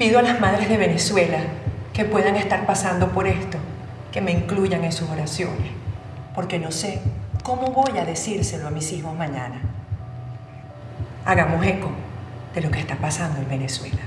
Pido a las madres de Venezuela que puedan estar pasando por esto, que me incluyan en sus oraciones, porque no sé cómo voy a decírselo a mis hijos mañana. Hagamos eco de lo que está pasando en Venezuela.